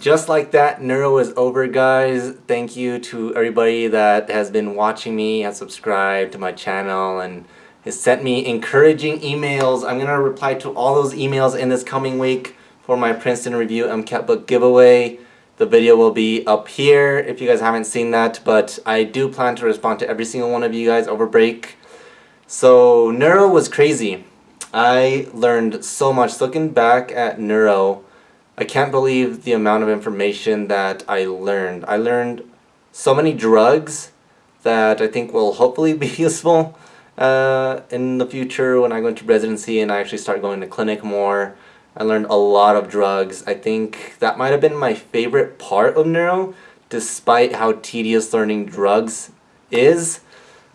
just like that, Neuro is over, guys. Thank you to everybody that has been watching me, has subscribed to my channel, and has sent me encouraging emails. I'm going to reply to all those emails in this coming week for my Princeton Review MCAT book giveaway. The video will be up here if you guys haven't seen that, but I do plan to respond to every single one of you guys over break. So, Neuro was crazy. I learned so much. Looking back at Neuro, I can't believe the amount of information that I learned. I learned so many drugs that I think will hopefully be useful uh, in the future when I go into residency and I actually start going to clinic more. I learned a lot of drugs. I think that might have been my favorite part of neuro, despite how tedious learning drugs is.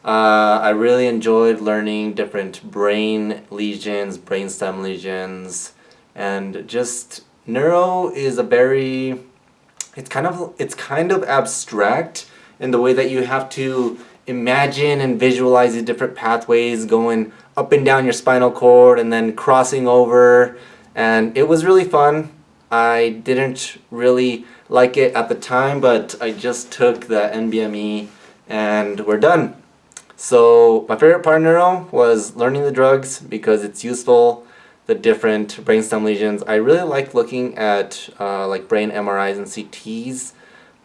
Uh, I really enjoyed learning different brain lesions, brainstem lesions, and just neuro is a very it's kind of it's kind of abstract in the way that you have to imagine and visualize the different pathways going up and down your spinal cord and then crossing over. And it was really fun. I didn't really like it at the time but I just took the NBME and we're done. So my favorite part of neuro was learning the drugs because it's useful the different brainstem lesions. I really like looking at uh, like brain MRIs and CTs,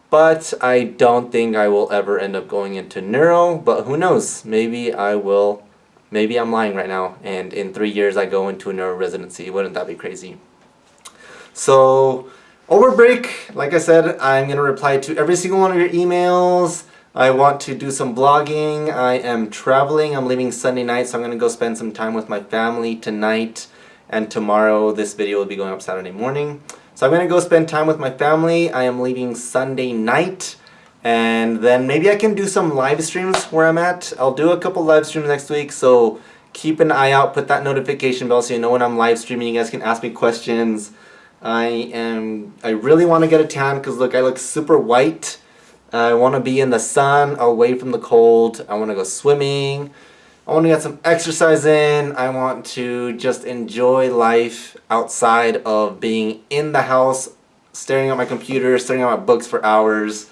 but I don't think I will ever end up going into neuro, but who knows, maybe I will, maybe I'm lying right now, and in three years I go into a neuro residency, wouldn't that be crazy? So, over break, like I said, I'm to reply to every single one of your emails, I want to do some vlogging. I am traveling. I'm leaving Sunday night, so I'm to go spend some time with my family tonight and tomorrow this video will be going up Saturday morning. So I'm going to go spend time with my family. I am leaving Sunday night and then maybe I can do some live streams where I'm at. I'll do a couple live streams next week so keep an eye out, put that notification bell so you know when I'm live streaming. You guys can ask me questions. I am, I really want to get a tan because look, I look super white. I want to be in the sun, away from the cold. I want to go swimming. I want to get some exercise in. I want to just enjoy life outside of being in the house, staring at my computer, staring at my books for hours.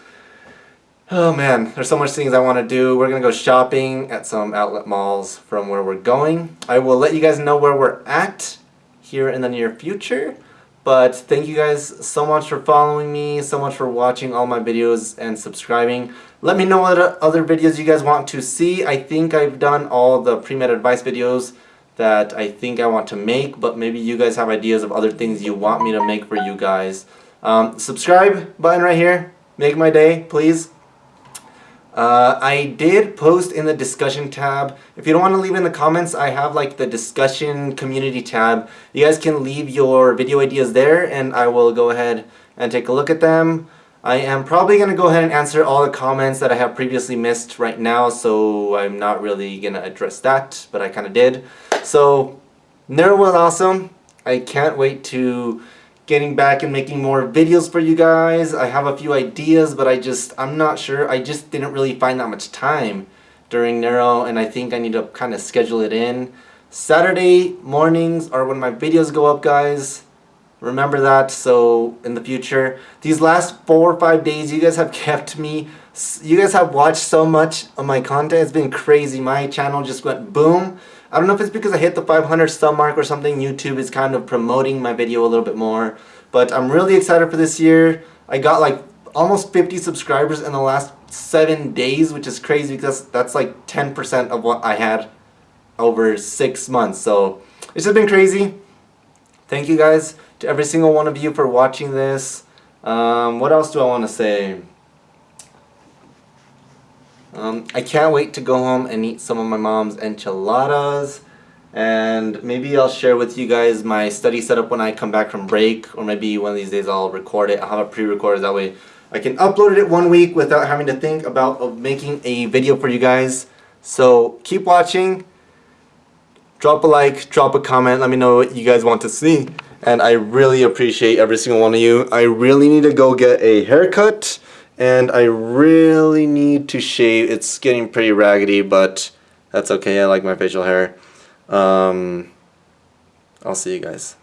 Oh man, there's so much things I want to do. We're going to go shopping at some outlet malls from where we're going. I will let you guys know where we're at here in the near future. But thank you guys so much for following me, so much for watching all my videos and subscribing. Let me know what other videos you guys want to see. I think I've done all the pre-med advice videos that I think I want to make, but maybe you guys have ideas of other things you want me to make for you guys. Um, subscribe button right here. Make my day, please. Uh, I did post in the discussion tab. If you don't want to leave in the comments, I have like the discussion community tab. You guys can leave your video ideas there and I will go ahead and take a look at them. I am probably going to go ahead and answer all the comments that I have previously missed right now, so I'm not really going to address that, but I kind of did. So, Neuro was awesome. I can't wait to getting back and making more videos for you guys. I have a few ideas, but I just, I'm not sure. I just didn't really find that much time during Neuro, and I think I need to kind of schedule it in. Saturday mornings are when my videos go up, guys. Remember that, so in the future. These last four or five days, you guys have kept me, you guys have watched so much of my content. It's been crazy. My channel just went boom. I don't know if it's because I hit the 500 sub mark or something. YouTube is kind of promoting my video a little bit more. But I'm really excited for this year. I got like almost 50 subscribers in the last seven days, which is crazy because that's like 10% of what I had over six months. So it's just been crazy. Thank you guys to every single one of you for watching this. Um, what else do I want to say? Um, I can't wait to go home and eat some of my mom's enchiladas and maybe I'll share with you guys my study setup when I come back from break or maybe one of these days I'll record it. I'll have a pre-recorded that way I can upload it one week without having to think about making a video for you guys. So keep watching. Drop a like, drop a comment, let me know what you guys want to see. And I really appreciate every single one of you. I really need to go get a haircut and I really need to shave. It's getting pretty raggedy, but that's okay. I like my facial hair. Um, I'll see you guys.